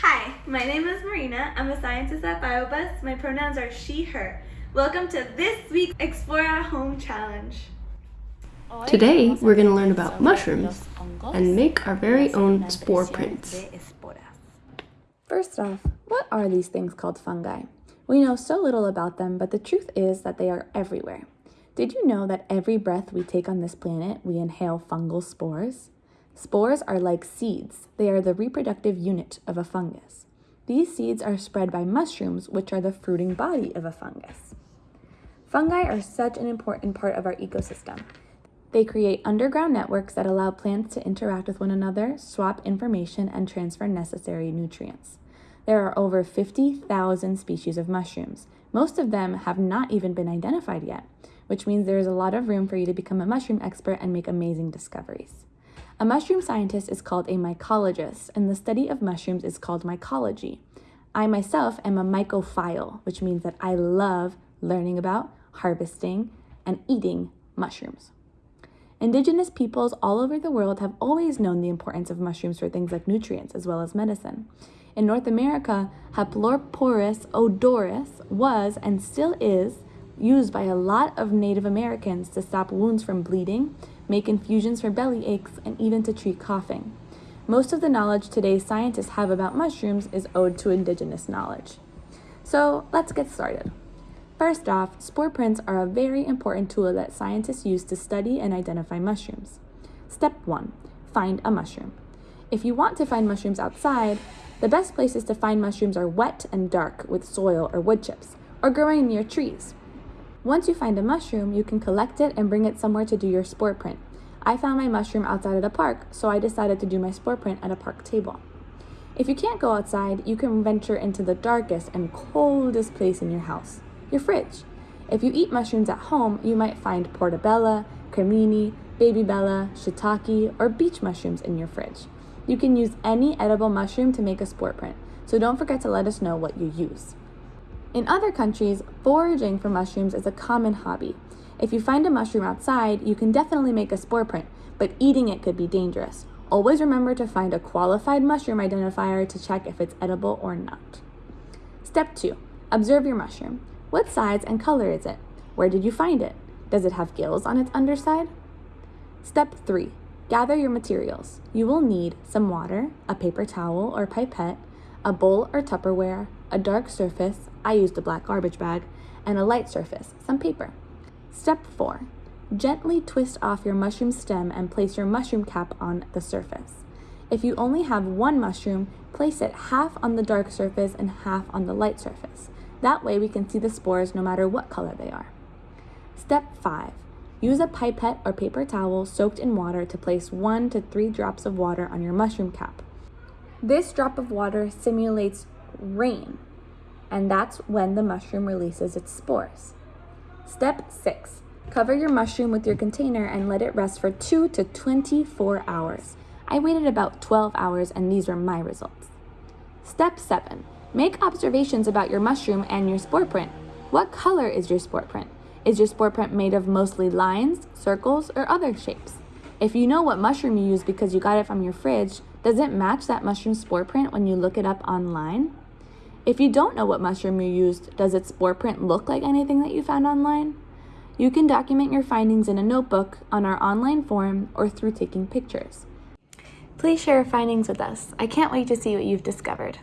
Hi, my name is Marina. I'm a scientist at BioBus. My pronouns are she, her. Welcome to this week's Explore at Home Challenge. Today, we're going to learn about mushrooms and make our very own spore prints. First off, what are these things called fungi? We know so little about them, but the truth is that they are everywhere. Did you know that every breath we take on this planet, we inhale fungal spores? Spores are like seeds. They are the reproductive unit of a fungus. These seeds are spread by mushrooms, which are the fruiting body of a fungus. Fungi are such an important part of our ecosystem. They create underground networks that allow plants to interact with one another, swap information, and transfer necessary nutrients. There are over 50,000 species of mushrooms. Most of them have not even been identified yet, which means there is a lot of room for you to become a mushroom expert and make amazing discoveries. A mushroom scientist is called a mycologist, and the study of mushrooms is called mycology. I myself am a mycophile, which means that I love learning about, harvesting, and eating mushrooms. Indigenous peoples all over the world have always known the importance of mushrooms for things like nutrients as well as medicine. In North America, Haploporus odoris was and still is used by a lot of Native Americans to stop wounds from bleeding, make infusions for belly aches, and even to treat coughing. Most of the knowledge today's scientists have about mushrooms is owed to indigenous knowledge. So let's get started. First off, spore prints are a very important tool that scientists use to study and identify mushrooms. Step 1. Find a mushroom. If you want to find mushrooms outside, the best places to find mushrooms are wet and dark with soil or wood chips, or growing near trees. Once you find a mushroom, you can collect it and bring it somewhere to do your spore print. I found my mushroom outside at a park, so I decided to do my spore print at a park table. If you can't go outside, you can venture into the darkest and coldest place in your house your fridge. If you eat mushrooms at home, you might find portobello, cremini, baby bella, shiitake, or beech mushrooms in your fridge. You can use any edible mushroom to make a spore print, so don't forget to let us know what you use. In other countries, foraging for mushrooms is a common hobby. If you find a mushroom outside, you can definitely make a spore print, but eating it could be dangerous. Always remember to find a qualified mushroom identifier to check if it's edible or not. Step 2. Observe your mushroom. What size and color is it? Where did you find it? Does it have gills on its underside? Step 3. Gather your materials. You will need some water, a paper towel or pipette, a bowl or Tupperware, a dark surface, I used a black garbage bag, and a light surface, some paper. Step 4. Gently twist off your mushroom stem and place your mushroom cap on the surface. If you only have one mushroom, place it half on the dark surface and half on the light surface. That way we can see the spores no matter what color they are. Step 5. Use a pipette or paper towel soaked in water to place 1 to 3 drops of water on your mushroom cap. This drop of water simulates rain, and that's when the mushroom releases its spores. Step 6. Cover your mushroom with your container and let it rest for 2 to 24 hours. I waited about 12 hours and these were my results. Step 7. Make observations about your mushroom and your spore print. What color is your spore print? Is your spore print made of mostly lines, circles, or other shapes? If you know what mushroom you use because you got it from your fridge, does it match that mushroom spore print when you look it up online? If you don't know what mushroom you used, does its spore print look like anything that you found online? You can document your findings in a notebook, on our online form, or through taking pictures. Please share your findings with us. I can't wait to see what you've discovered.